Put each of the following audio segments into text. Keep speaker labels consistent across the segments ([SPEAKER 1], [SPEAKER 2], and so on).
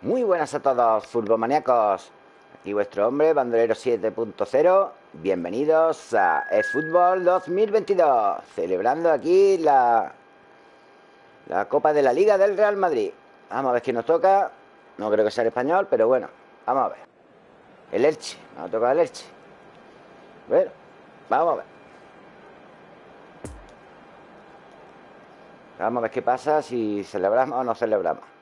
[SPEAKER 1] Muy buenas a todos, maníacos. Aquí vuestro hombre, Bandolero 7.0. Bienvenidos a eFootball 2022. Celebrando aquí la, la Copa de la Liga del Real Madrid. Vamos a ver quién nos toca. No creo que sea el español, pero bueno, vamos a ver. El Elche, nos toca el Elche. Bueno, vamos a ver. Vamos a ver qué pasa si celebramos o no celebramos.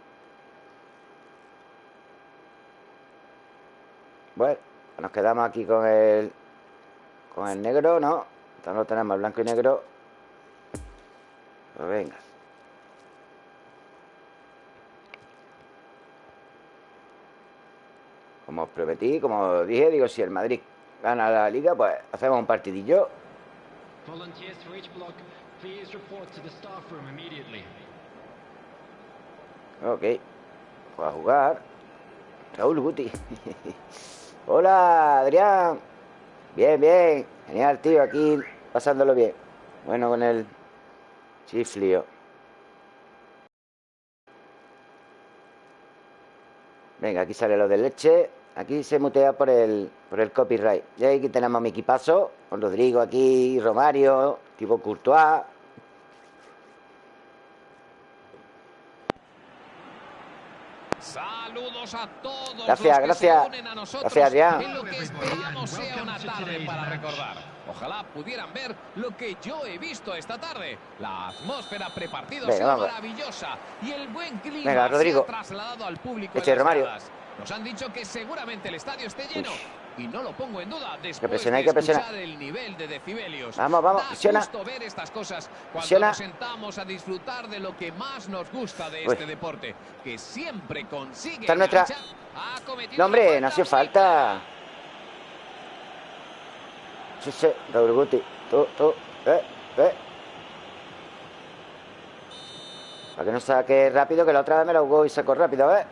[SPEAKER 1] Bueno, nos quedamos aquí con el con el negro, ¿no? Entonces lo tenemos blanco y negro. Pues venga. Como os prometí, como dije, digo, si el Madrid gana la liga, pues hacemos un partidillo. Ok. Pues a jugar. Raúl Guti. Hola, Adrián. Bien, bien. Genial, tío. Aquí pasándolo bien. Bueno, con el chiflio. Venga, aquí sale lo de leche. Aquí se mutea por el, por el copyright. Y aquí tenemos mi equipazo. Con Rodrigo aquí, Romario, tipo Courtois.
[SPEAKER 2] Saludos a todos
[SPEAKER 1] gracias, gracias. gracias, Adrián.
[SPEAKER 2] En lo que esperamos sea una tarde para recordar. Ojalá pudieran ver lo que yo he visto esta tarde. La atmósfera prepartido Venga, maravillosa y el buen clima
[SPEAKER 1] Venga, Rodrigo.
[SPEAKER 2] se ha trasladado al público.
[SPEAKER 1] Este Romario.
[SPEAKER 2] Nos han dicho que seguramente el estadio esté lleno. Y no lo pongo en duda después
[SPEAKER 1] que presiona, escuchar
[SPEAKER 2] el nivel de decibelios.
[SPEAKER 1] Vamos, vamos, presiona.
[SPEAKER 2] ver estas cosas cuando
[SPEAKER 1] presiona.
[SPEAKER 2] nos sentamos a disfrutar de lo que más nos gusta de este Uy. deporte, que siempre consigue
[SPEAKER 1] Está nuestra... No, hombre, no hace falta. Sí, sí, Raúl Guti. Tú, tú, eh, eh. Para que no saque rápido, que la otra vez me la jugó y sacó rápido, ¿eh?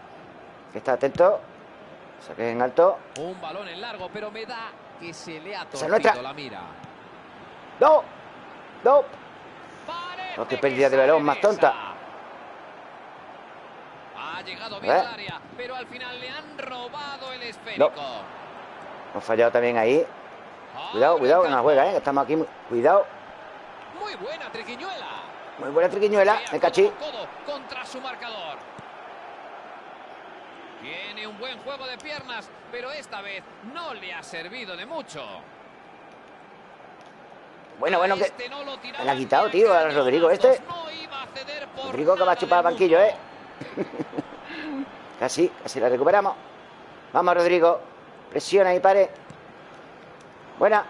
[SPEAKER 1] Que está atento. Saque en alto.
[SPEAKER 2] Un balón en largo, pero me da que se le ha
[SPEAKER 1] torcido
[SPEAKER 2] la mira.
[SPEAKER 1] ¡No! ¡No! No, qué pérdida de balón más tonta.
[SPEAKER 2] Ha llegado bien al área, pero al final le han robado el esférico.
[SPEAKER 1] No. Hemos fallado también ahí. Cuidado, cuidado, que nos juega, ¿eh? Estamos aquí. Cuidado.
[SPEAKER 2] Muy buena triquiñuela.
[SPEAKER 1] Muy buena triquiñuela. Me cachí.
[SPEAKER 2] Contra su marcador. Tiene un buen juego de piernas, pero esta vez no le ha servido de mucho.
[SPEAKER 1] Bueno, bueno, que este no me la ha quitado, tío, a Rodrigo este.
[SPEAKER 2] No
[SPEAKER 1] Rodrigo que va a chupar al banquillo, ¿eh? casi, casi la recuperamos. Vamos, Rodrigo. Presiona y pare. Buena.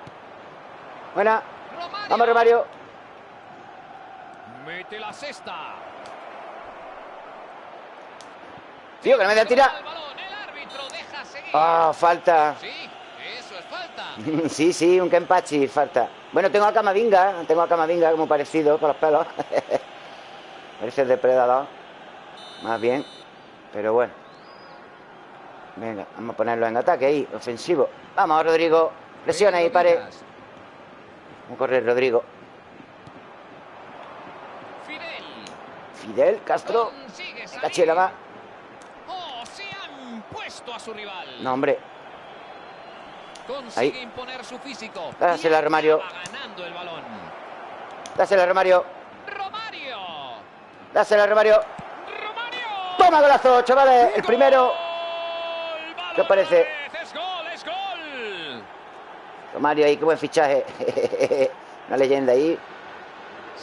[SPEAKER 1] Buena.
[SPEAKER 2] Romario.
[SPEAKER 1] Vamos, Romario.
[SPEAKER 2] Mete la cesta.
[SPEAKER 1] Tío, que no me da tira. Ah, oh, falta.
[SPEAKER 2] Sí,
[SPEAKER 1] sí, un Kempachi, falta. Bueno, tengo a Camavinga, tengo a Camavinga como parecido con los pelos. Parece el depredador. Más bien. Pero bueno. Venga, vamos a ponerlo en ataque ahí, ofensivo. Vamos, Rodrigo. Presiona ahí, pare. Vamos a correr, Rodrigo.
[SPEAKER 2] Fidel.
[SPEAKER 1] Fidel Castro. Cachela va.
[SPEAKER 2] A su rival.
[SPEAKER 1] No, hombre.
[SPEAKER 2] Consigue Ahí. imponer su físico.
[SPEAKER 1] Dásela, Romario.
[SPEAKER 2] ganando el balón.
[SPEAKER 1] Dásela, Romario.
[SPEAKER 2] Romario.
[SPEAKER 1] Dásela, Romario.
[SPEAKER 2] Romario.
[SPEAKER 1] Toma golazo, chavales. El primero. ¿Qué os parece?
[SPEAKER 2] Es gol, es gol.
[SPEAKER 1] Romario ahí, qué buen fichaje. Una leyenda ahí.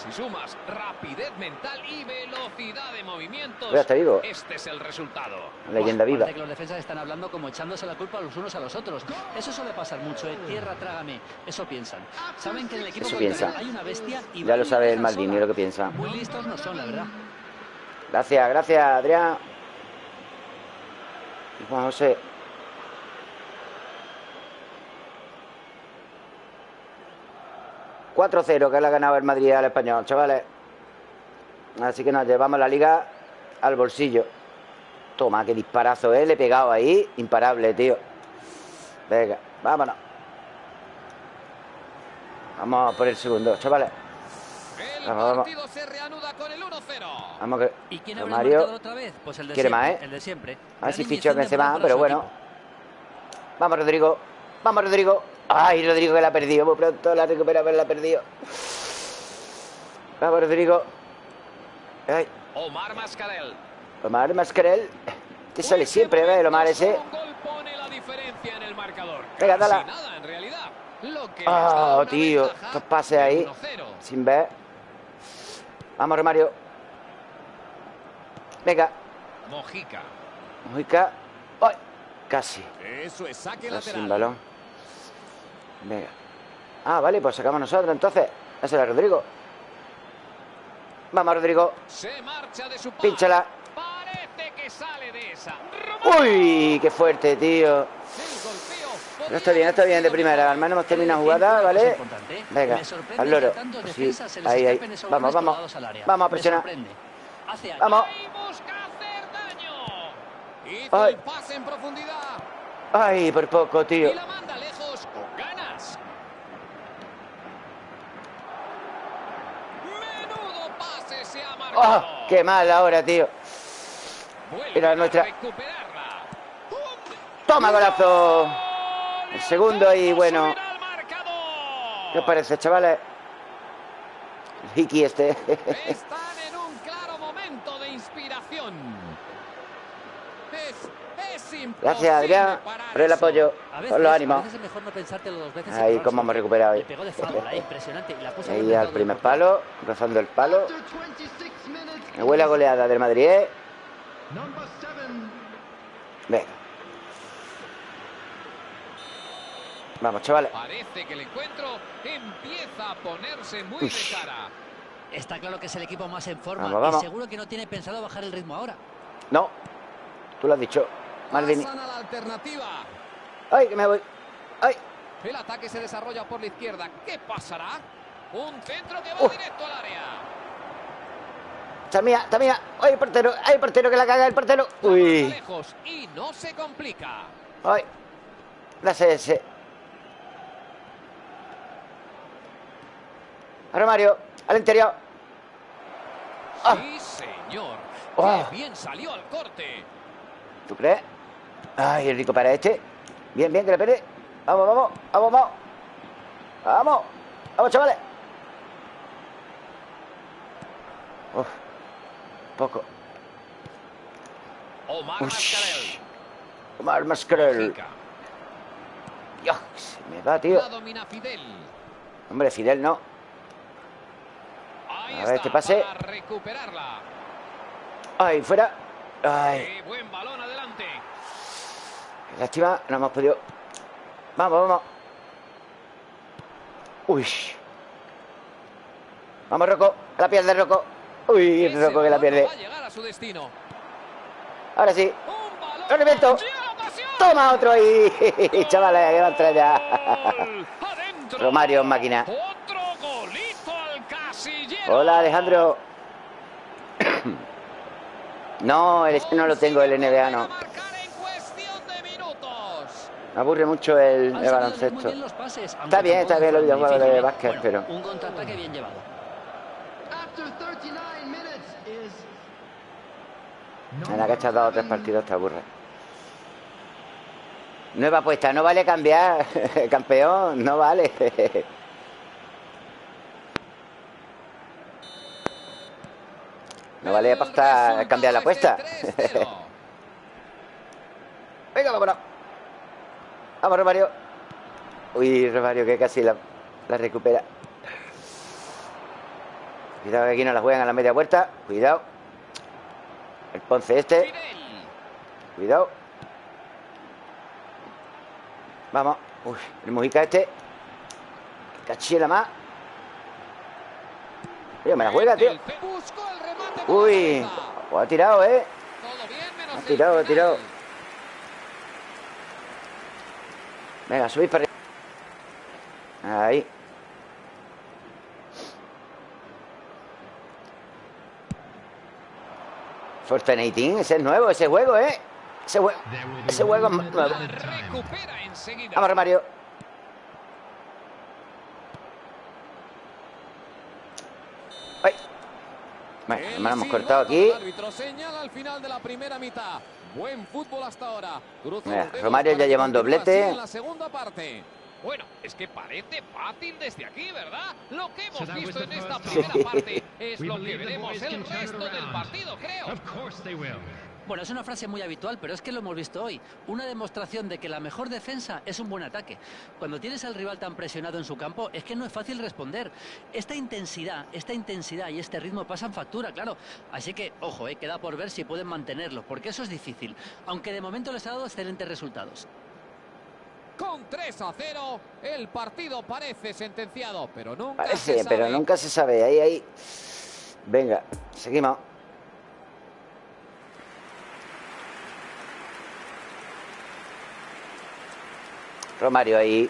[SPEAKER 2] Si sumas rapidez mental y velocidad de movimientos,
[SPEAKER 1] ya te digo.
[SPEAKER 2] este es el resultado.
[SPEAKER 1] Leyenda viva.
[SPEAKER 3] Que los defensas están hablando como echándose la culpa los unos a los otros. Eso suele pasar mucho, ¿eh? Tierra, trágame. Eso piensan. Saben que en el equipo
[SPEAKER 1] Eso piensa.
[SPEAKER 3] hay una bestia y
[SPEAKER 1] Ya lo sabe el Maldini, lo que piensa.
[SPEAKER 3] Muy listos no son, la verdad.
[SPEAKER 1] Gracias, gracias, Adrián. Y Juan José. ...4-0 que le ha ganado el Madrid al Español, chavales. Así que nos llevamos la liga al bolsillo. Toma, qué disparazo, ¿eh? Le he pegado ahí. Imparable, tío. Venga, vámonos. Vamos por el segundo, chavales.
[SPEAKER 2] El vamos, partido se reanuda con el 1-0.
[SPEAKER 1] Vamos que
[SPEAKER 3] ¿Y quién
[SPEAKER 1] Mario
[SPEAKER 3] otra vez? Pues el de
[SPEAKER 1] quiere
[SPEAKER 3] siempre,
[SPEAKER 1] más, ¿eh?
[SPEAKER 3] El de siempre.
[SPEAKER 1] A ver si fichó Benzema, pero bueno. Vamos, Rodrigo. Vamos, Rodrigo. Ay, Rodrigo que la ha perdido. Muy pronto la recupera, pero la ha perdido. Vamos, Rodrigo. Ay.
[SPEAKER 2] Omar Mascarel.
[SPEAKER 1] Omar Mascarel. Te sale siempre, ¿ves? El Omar ese. Venga, dale. Ah, oh, tío. Estos pases ahí. Sin ver. Vamos, Romario. Venga.
[SPEAKER 2] Mojica.
[SPEAKER 1] Mojica. ¡Ay! Casi.
[SPEAKER 2] Eso es saque
[SPEAKER 1] lateral. Sin balón. Venga. Ah, vale, pues sacamos nosotros entonces. Ese era Rodrigo. Vamos, Rodrigo.
[SPEAKER 2] Se marcha de su
[SPEAKER 1] Pínchala.
[SPEAKER 2] Parece que sale de esa.
[SPEAKER 1] Uy, qué fuerte, tío. No está bien, está bien de primera. Al menos hemos terminado jugada, ¿vale? Venga, al loro. Sí, ahí, ahí. Vamos, vamos. Vamos a presionar. Vamos.
[SPEAKER 2] Ay.
[SPEAKER 1] Ay, por poco, tío. ¡Oh! ¡Qué mal ahora, tío! Mira nuestra. ¡Toma, golazo! El segundo y bueno. ¿Qué os parece, chavales? El Hiki este.
[SPEAKER 2] Están en un claro momento de inspiración.
[SPEAKER 1] Gracias, Adrián, por el apoyo, por los ánimos. Ahí, como hemos recuperado. Ahí, ahí al primer palo, rozando el palo. Me huele a goleada del Madrid, ¿eh? Venga. Vamos, chavales.
[SPEAKER 2] Parece que el encuentro empieza a ponerse muy de cara.
[SPEAKER 3] Está claro que es el equipo más en forma y seguro que no tiene pensado bajar el ritmo ahora.
[SPEAKER 1] No, tú lo has dicho. Maldini.
[SPEAKER 2] la alternativa.
[SPEAKER 1] ¡Ay, que me voy! ¡Ay!
[SPEAKER 2] El ataque se desarrolla por la izquierda. ¿Qué pasará? Un centro que va directo al área.
[SPEAKER 1] Está mía, está mía. ¡Ay, portero! ¡Ay, portero que la caga el portero! ¡Uy!
[SPEAKER 2] Lejos y no se complica.
[SPEAKER 1] ¡Ay! La ese. Ahora Mario, al interior.
[SPEAKER 2] ¡Ah! Sí, señor. ¡Qué bien salió al corte!
[SPEAKER 1] ¿Tú crees? Ay, el rico para este. Bien, bien, que le pere. Vamos, vamos, vamos, vamos. Vamos, vamos, chavales. Uf, poco.
[SPEAKER 2] Omar Mascarel.
[SPEAKER 1] Omar Mascarel. Dios, se me va, tío. Hombre, Fidel no. A ver, este pase. Ay, fuera. Ay.
[SPEAKER 2] buen balón adelante.
[SPEAKER 1] Lástima, no hemos podido. Vamos, vamos. Uy. Vamos, Rocco. La pierde, Rocco. Uy, Rocco que la pierde. Ahora sí. ¡Rendimiento! Toma otro ahí. Chavales, que va a entrar ya. Romario máquina. Hola, Alejandro. no, el no lo tengo, el NBA no. Me aburre mucho el, el baloncesto. está bien, está bien los videojuegos de básquet, pero...
[SPEAKER 3] Un contraataque bien llevado.
[SPEAKER 1] La que has dado tres partidos te aburre. Nueva apuesta, no vale cambiar, campeón, no vale. No vale apostar, cambiar la apuesta. Venga, vámonos. Vamos, Romario. Uy, Romario, que casi la, recupera. Cuidado que aquí no la juegan a la media vuelta. Cuidado. El Ponce este. Cuidado. Vamos. Uy, el Mujica este. Cachila más. Me la juega, tío. Uy, pues ha tirado, ¿eh? Ha tirado, ha tirado. Venga, subís para arriba. Ahí. Fortnite, ese es nuevo, ese juego, ¿eh? Ese, juego, ese juego es nuevo. Vamos, Mario. Bueno, me hemos cortado aquí.
[SPEAKER 2] señala al final de la primera mitad. Buen fútbol hasta ahora.
[SPEAKER 1] Romario ya lleva un doblete.
[SPEAKER 2] En la segunda parte. Bueno, es que parece fácil desde aquí, ¿verdad? Lo que hemos visto en esta primera parte es lo que veremos el resto del partido, creo.
[SPEAKER 3] Bueno, es una frase muy habitual, pero es que lo hemos visto hoy. Una demostración de que la mejor defensa es un buen ataque. Cuando tienes al rival tan presionado en su campo, es que no es fácil responder. Esta intensidad, esta intensidad y este ritmo pasan factura, claro. Así que, ojo, eh, queda por ver si pueden mantenerlo, porque eso es difícil. Aunque de momento les ha dado excelentes resultados.
[SPEAKER 2] Con 3 a 0, el partido parece sentenciado, pero nunca
[SPEAKER 1] parece,
[SPEAKER 2] se
[SPEAKER 1] sabe. pero nunca se sabe. Ahí, ahí. Venga, seguimos. Romario ahí.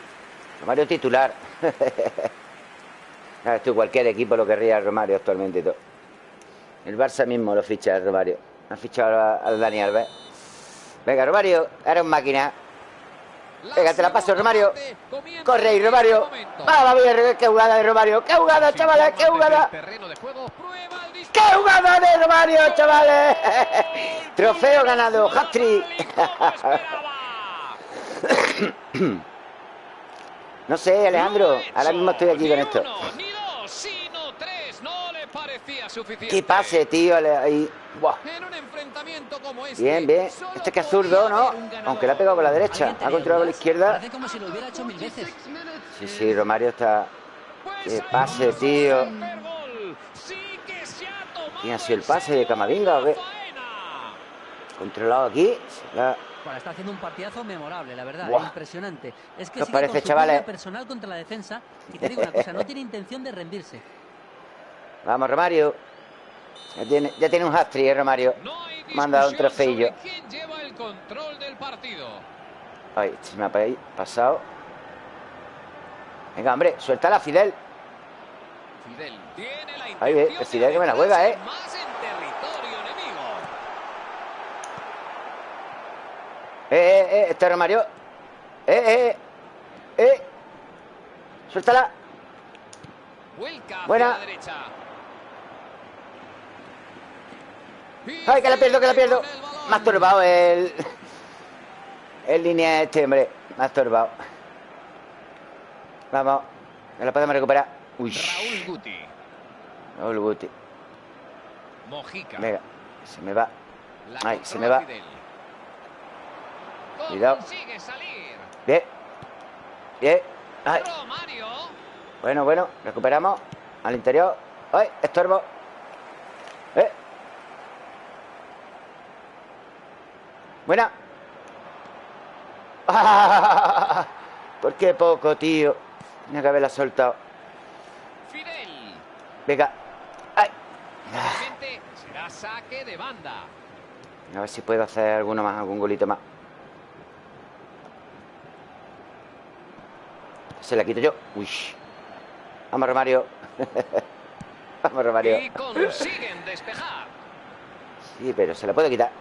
[SPEAKER 1] Romario titular. Esto cualquier equipo lo querría Romario actualmente y todo. El Barça mismo lo ficha el Romario. Ha fichado al Dani Alves. Venga, Romario, era un máquina. Venga, te la paso, Romario. Corre ahí, Romario. Vamos a qué jugada de Romario. ¡Qué jugada, chavales! ¡Qué jugada! ¡Qué jugada de Romario, chavales! Trofeo ganado, hat no sé, Alejandro. Ahora mismo estoy aquí con esto. Qué pase, tío. Ahí. Bien, bien. Este que es zurdo, ¿no? Aunque le ha pegado con la derecha. Ha controlado con la izquierda. Sí, sí, Romario está. Qué pase, tío. ¿Quién ha sido el pase de Camavinga o qué? Controlado aquí.
[SPEAKER 3] Bueno, está haciendo un partidazo memorable, la verdad, impresionante. Es que
[SPEAKER 1] ¿Qué sigue parece, chavales?
[SPEAKER 3] personal contra la defensa y te digo una cosa, no tiene intención de rendirse.
[SPEAKER 1] Vamos, Romario. Ya tiene, ya tiene un hat ¿eh, Romario. Me han dado un trofeillo.
[SPEAKER 2] ¿Quién lleva el control del partido?
[SPEAKER 1] Ay, se me ha pasado. Venga, hombre, suéltala, Fidel.
[SPEAKER 2] Fidel tiene la
[SPEAKER 1] Ay, eh, Fidel que me la juega, ¿eh? Eh, eh, eh, este Romario. Eh, eh, eh. Suéltala. Buena. Ay, que la pierdo, que la pierdo. Me ha estorbado el. El línea este, hombre. Me ha estorbado. Vamos. Me la podemos recuperar. Uy.
[SPEAKER 2] Raúl Guti.
[SPEAKER 1] Raúl Guti.
[SPEAKER 2] Mojica.
[SPEAKER 1] Venga, se me va. Ay, se me va. Cuidado. Bien. Bien. Ay. Bueno, bueno. Recuperamos. Al interior. ¡Ay! Estorbo. ¿Eh? Buena. ¿Por qué poco, tío? Tenía que haberla soltado.
[SPEAKER 2] Fidel.
[SPEAKER 1] Venga. ¡Ay!
[SPEAKER 2] será saque de banda.
[SPEAKER 1] A ver si puedo hacer alguno más, algún golito más. Se la quito yo. Uy. Vamos, Romario. Vamos, Romario.
[SPEAKER 2] Y consiguen despejar.
[SPEAKER 1] Sí, pero se la puede quitar.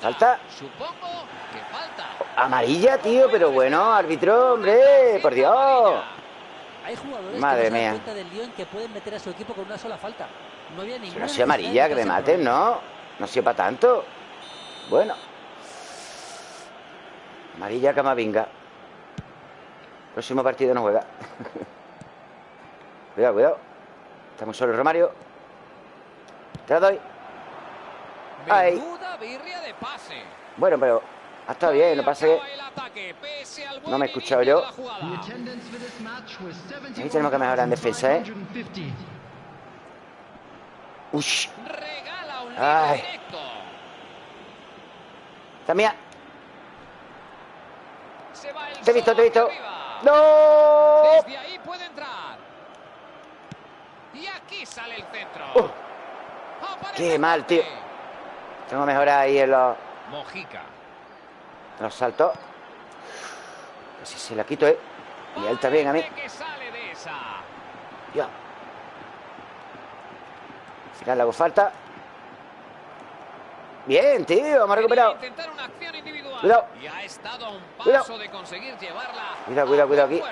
[SPEAKER 1] ¿Falta?
[SPEAKER 2] Supongo que falta.
[SPEAKER 1] Amarilla, tío, pero bueno, árbitro, hombre, por Dios.
[SPEAKER 3] Hay jugadores
[SPEAKER 1] Madre
[SPEAKER 3] que
[SPEAKER 1] mía.
[SPEAKER 3] cuenta del Lyon que pueden meter a su equipo con una sola falta. No había ninguna.
[SPEAKER 1] no sea amarilla, que me maten, ¿no? No sea para tanto. Bueno. Amarilla Camavinga. Próximo partido no juega. cuidado, cuidado. Estamos solo Romario. Te la doy.
[SPEAKER 2] Ay.
[SPEAKER 1] Bueno, pero ha estado bien, no pasa que... No me he escuchado yo. Ahí tenemos que mejorar en defensa, ¿eh? Ush. Ay. También. Te he visto, te he visto. ¡No!
[SPEAKER 2] Desde ahí puede entrar. Y aquí sale el centro.
[SPEAKER 1] Uh. Qué mal, tío. Tengo que mejorar ahí en los...
[SPEAKER 2] Mojica.
[SPEAKER 1] Los saltos. Si se la quito, ¿eh? Y él también a mí. Ya. Al final le hago falta. Bien, tío, recuperado. Cuidado.
[SPEAKER 2] Y ha estado a un paso
[SPEAKER 1] Cuidado.
[SPEAKER 2] de conseguir llevarla.
[SPEAKER 1] Cuidado, cuidado, cuidado aquí.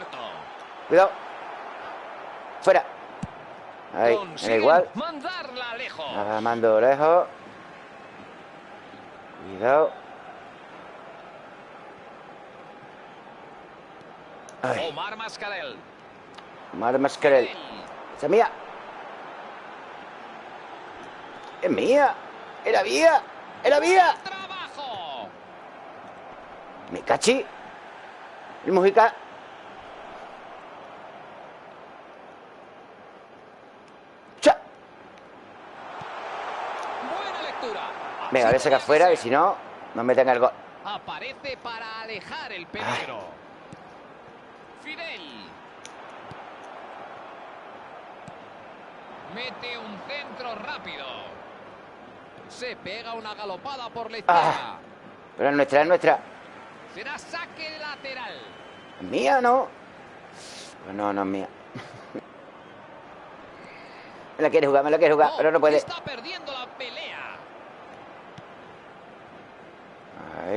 [SPEAKER 1] Cuidado. Fuera. Ahí, da igual.
[SPEAKER 2] Mandarla lejos.
[SPEAKER 1] La mando lejos. Cuidado.
[SPEAKER 2] Omar Mascarel.
[SPEAKER 1] Omar Mascarel. ¡Es mía! ¡Es mía! ¡Era mía! ¡Era mía!
[SPEAKER 2] ¡Trabajo!
[SPEAKER 1] ¡Me cachi! El Mujica. Venga, a sacar fuera, que si no, no me tenga el gol.
[SPEAKER 2] Aparece para alejar el peligro. Fidel. Mete un centro rápido. Se pega una galopada por la izquierda.
[SPEAKER 1] Ah, pero es nuestra, es nuestra.
[SPEAKER 2] Será saque lateral.
[SPEAKER 1] ¿Es mía no? Pues no, no es mía. me la quiere jugar, me la quiere jugar, pero no puede.
[SPEAKER 2] Está perdiendo la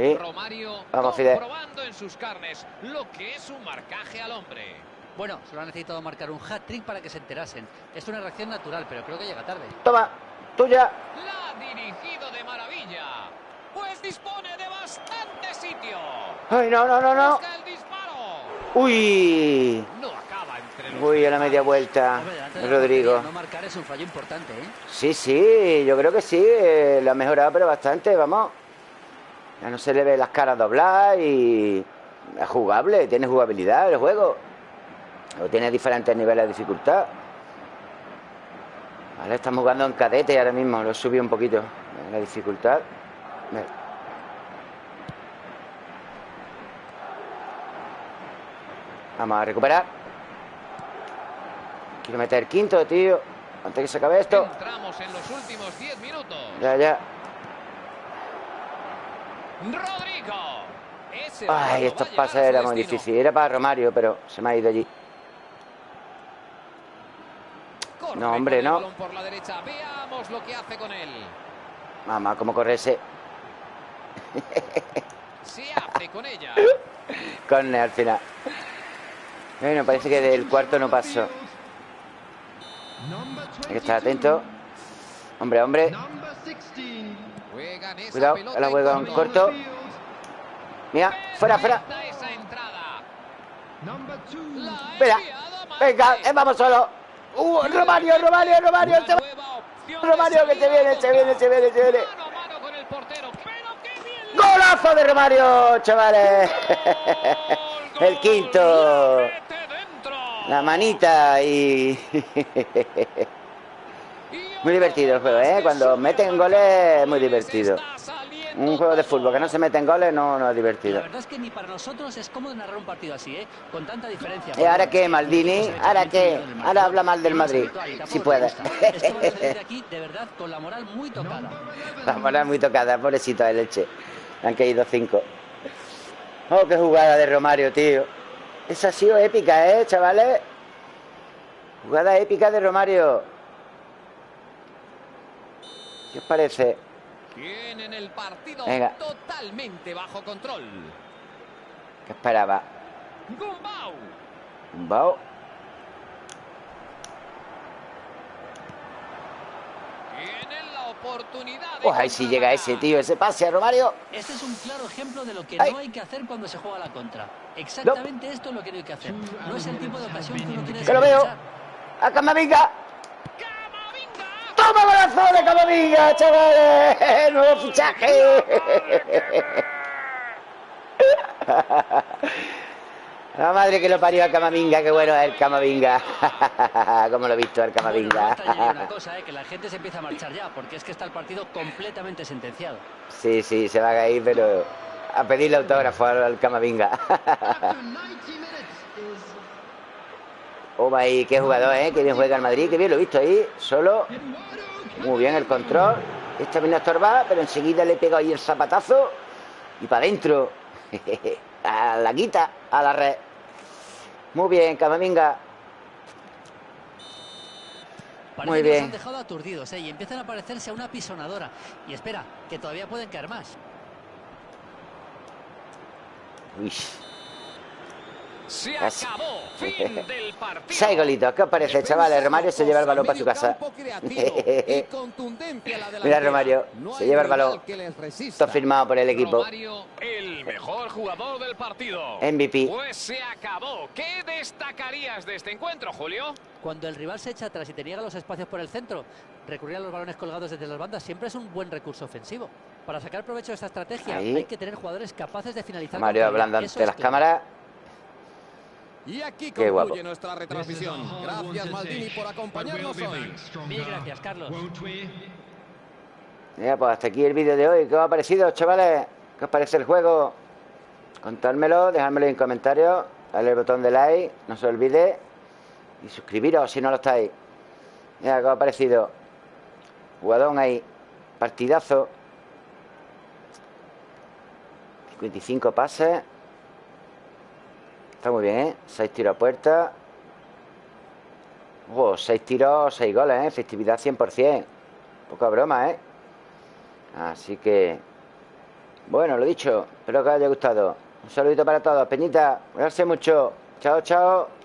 [SPEAKER 1] Ahí.
[SPEAKER 2] Romario
[SPEAKER 1] Vamos, Fidel.
[SPEAKER 2] comprobando en sus carnes lo que es un marcaje al hombre.
[SPEAKER 3] Bueno, solo ha necesitado marcar un hat-trick para que se enterasen. Es una reacción natural, pero creo que llega tarde.
[SPEAKER 1] Toma, tuya.
[SPEAKER 2] La ha dirigido de maravilla. Pues dispone de bastante sitio.
[SPEAKER 1] Ay, no, no, no, no.
[SPEAKER 2] Busca el disparo.
[SPEAKER 1] Uy.
[SPEAKER 2] No acaba entre los
[SPEAKER 1] Uy, a la media vuelta.
[SPEAKER 3] Hombre,
[SPEAKER 1] Rodrigo.
[SPEAKER 3] No marcar es un fallo importante, ¿eh?
[SPEAKER 1] Sí, sí, yo creo que sí. eh, Lo ha mejorado, pero bastante, vamos. Ya no se le ve las caras dobladas y. Es jugable, tiene jugabilidad el juego. O tiene diferentes niveles de dificultad. Vale, estamos jugando en cadete ahora mismo. Lo subido un poquito. La dificultad. Vamos a recuperar. Quiero meter quinto, tío. Antes que se acabe esto.
[SPEAKER 2] Entramos en los últimos 10 minutos.
[SPEAKER 1] Ya, ya.
[SPEAKER 2] Rodrigo. Ese
[SPEAKER 1] Ay, estos pases
[SPEAKER 2] su
[SPEAKER 1] era muy
[SPEAKER 2] destino.
[SPEAKER 1] difícil. Era para Romario, pero se me ha ido allí.
[SPEAKER 2] Corre
[SPEAKER 1] No, hombre, no.
[SPEAKER 2] balón por la derecha. Veamos lo que hace con él.
[SPEAKER 1] Mamá, cómo corre ese.
[SPEAKER 2] Se hace con ella.
[SPEAKER 1] Corne al final. Bueno, parece que del cuarto no pasó. Hay que estar atento. Hombre, hombre. Cuidado, la juega en
[SPEAKER 2] corto.
[SPEAKER 1] Mira, fuera, fuera.
[SPEAKER 2] Perfecta esa entrada. La ha
[SPEAKER 1] Espera.
[SPEAKER 2] enviado a
[SPEAKER 1] Venga, eh, vamos solo. Uh, Romario, Romario, Romario. Se va. Romario, que se viene, se viene, se viene, se viene. ¡Golazo de Romario, chavales! El quinto.
[SPEAKER 2] La
[SPEAKER 1] manita y... Muy divertido el juego, ¿eh? Cuando meten goles es muy divertido. Un juego de fútbol que no se meten goles no, no es
[SPEAKER 3] La
[SPEAKER 1] divertido.
[SPEAKER 3] verdad es que ni para nosotros es cómodo narrar un partido así, ¿eh? Con tanta diferencia.
[SPEAKER 1] ¿Y ahora qué, Maldini? ¿Ahora qué? Ahora habla mal del Madrid, si puede.
[SPEAKER 3] Aquí, de verdad, con la moral muy tocada.
[SPEAKER 1] La moral muy tocada, pobrecito de leche. Le han caído cinco. Oh, qué jugada de Romario, tío. Esa ha sido épica, ¿eh, chavales? Jugada épica de Romario. ¿Qué os parece?
[SPEAKER 2] Tienen el partido
[SPEAKER 1] Venga.
[SPEAKER 2] totalmente bajo control.
[SPEAKER 1] ¿Qué esperaba?
[SPEAKER 2] Gumbau.
[SPEAKER 1] Un bao.
[SPEAKER 2] Tienen la oportunidad de
[SPEAKER 1] Oh, ahí sí llega ese, tío. Ese pase a Romario.
[SPEAKER 3] Este es un claro ejemplo de lo que
[SPEAKER 1] Ay.
[SPEAKER 3] no hay que hacer cuando se juega la contra. Exactamente esto es lo que no hay que hacer. No es el tipo de ocasión que uno tiene
[SPEAKER 1] Que lo veo. ¡A. ¡Toma golazo de Camavinga, chavales! ¡Nuevo fichaje! La madre que lo parió a Camavinga, qué bueno es el Camavinga. Como lo he visto el
[SPEAKER 3] Bueno,
[SPEAKER 1] Camavinga.
[SPEAKER 3] extrañaría una cosa, ¿eh? que la gente se empieza a marchar ya, porque es que está el partido completamente sentenciado.
[SPEAKER 1] Sí, sí, se va a caer, pero a pedirle autógrafo al, al Camavinga. Oh, ahí, qué jugador, ¿eh? Qué bien juega el Madrid, qué bien lo he visto ahí, solo. Muy bien el control. Esta a estorbar, pero enseguida le pega ahí el zapatazo y para adentro. A la quita, a la red. Muy bien, Camavinga.
[SPEAKER 3] Parece
[SPEAKER 1] Muy
[SPEAKER 3] que nos
[SPEAKER 1] bien.
[SPEAKER 3] han dejado aturdidos, ¿eh? Y empiezan a parecerse a una pisonadora. Y espera, que todavía pueden caer más.
[SPEAKER 1] Uy,
[SPEAKER 2] Se acabó. Fin del partido.
[SPEAKER 1] Seis golitos. ¿Qué os parece, chavales? Romario se lleva el balón para su casa. Mira, Romario. se lleva el balón. Esto firmado por el equipo.
[SPEAKER 2] Romario, el mejor jugador del partido.
[SPEAKER 1] MVP.
[SPEAKER 2] Pues se acabó. ¿Qué destacarías de este encuentro, Julio?
[SPEAKER 3] Cuando el rival se echa atrás y te niega los espacios por el centro, recurrir a los balones colgados desde las bandas siempre es un buen recurso ofensivo. Para sacar provecho de esta estrategia
[SPEAKER 1] Ahí.
[SPEAKER 3] hay que tener jugadores capaces de finalizar.
[SPEAKER 1] Mario hablando ante las cámaras.
[SPEAKER 4] Y aquí
[SPEAKER 1] Qué guapo.
[SPEAKER 4] concluye nuestra retransmisión. Gracias Maldini por acompañarnos hoy.
[SPEAKER 3] Mil gracias, Carlos.
[SPEAKER 1] Mira, pues hasta aquí el vídeo de hoy. ¿Qué os ha parecido, chavales? ¿Qué os parece el juego? Contádmelo, dejádmelo en comentarios. Dale el botón de like, no se olvide. Y suscribiros si no lo estáis. Mira, ¿qué os ha parecido? Jugadón ahí. Partidazo. 55 pases. Está muy bien, ¿eh? 6 tiros a puerta. Wow, 6 tiros, 6 goles, ¿eh? Efectividad 100%. Poca broma, ¿eh? Así que... Bueno, lo dicho. Espero que os haya gustado. Un saludito para todos. Peñita, cuidarse mucho. Chao, chao.